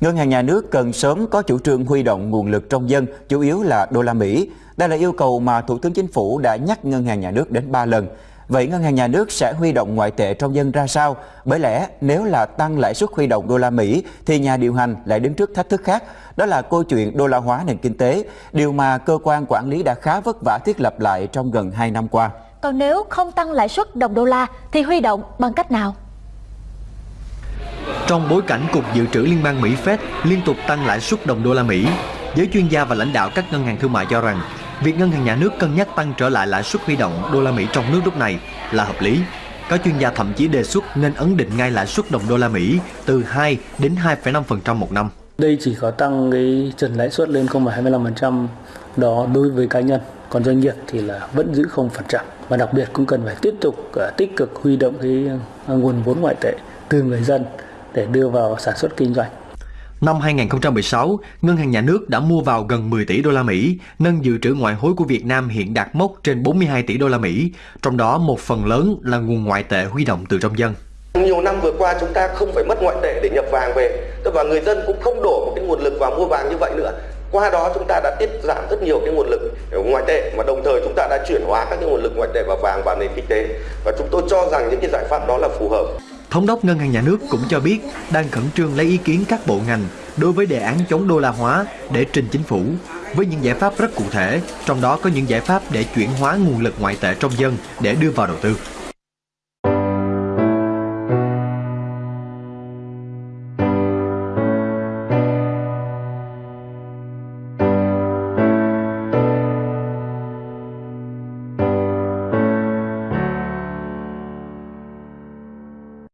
Ngân hàng nhà nước cần sớm có chủ trương huy động nguồn lực trong dân, chủ yếu là đô la Mỹ. Đây là yêu cầu mà Thủ tướng Chính phủ đã nhắc Ngân hàng nhà nước đến 3 lần. Vậy Ngân hàng nhà nước sẽ huy động ngoại tệ trong dân ra sao? Bởi lẽ nếu là tăng lãi suất huy động đô la Mỹ thì nhà điều hành lại đứng trước thách thức khác. Đó là câu chuyện đô la hóa nền kinh tế, điều mà cơ quan quản lý đã khá vất vả thiết lập lại trong gần 2 năm qua. Còn nếu không tăng lãi suất đồng đô la thì huy động bằng cách nào? Trong bối cảnh Cục Dự trữ Liên bang Mỹ Fed liên tục tăng lãi suất đồng đô la Mỹ, giới chuyên gia và lãnh đạo các ngân hàng thương mại cho rằng việc ngân hàng nhà nước cân nhắc tăng trở lại lãi suất huy động đô la Mỹ trong nước lúc này là hợp lý. Các chuyên gia thậm chí đề xuất nên ấn định ngay lãi suất đồng đô la Mỹ từ 2 đến 2,5% một năm. Đây chỉ có tăng cái trần lãi suất lên 0,25% đó đối với cá nhân, còn doanh nghiệp thì là vẫn giữ 0%. Và đặc biệt cũng cần phải tiếp tục à, tích cực huy động cái à, nguồn vốn ngoại tệ từ người dân để đưa vào sản xuất kinh doanh. Năm 2016, Ngân hàng Nhà nước đã mua vào gần 10 tỷ đô la Mỹ, nâng dự trữ ngoại hối của Việt Nam hiện đạt mốc trên 42 tỷ đô la Mỹ, trong đó một phần lớn là nguồn ngoại tệ huy động từ trong dân. Nhiều năm vừa qua chúng ta không phải mất ngoại tệ để nhập vàng về, và người dân cũng không đổ một cái nguồn lực vào mua vàng như vậy nữa. Qua đó chúng ta đã tiết giảm rất nhiều cái nguồn lực ngoại tệ mà đồng thời chúng ta đã chuyển hóa các cái nguồn lực ngoại tệ vào vàng vào nền kinh tế và chúng tôi cho rằng những cái giải pháp đó là phù hợp. Thống đốc Ngân hàng Nhà nước cũng cho biết đang khẩn trương lấy ý kiến các bộ ngành đối với đề án chống đô la hóa để trình chính phủ với những giải pháp rất cụ thể, trong đó có những giải pháp để chuyển hóa nguồn lực ngoại tệ trong dân để đưa vào đầu tư.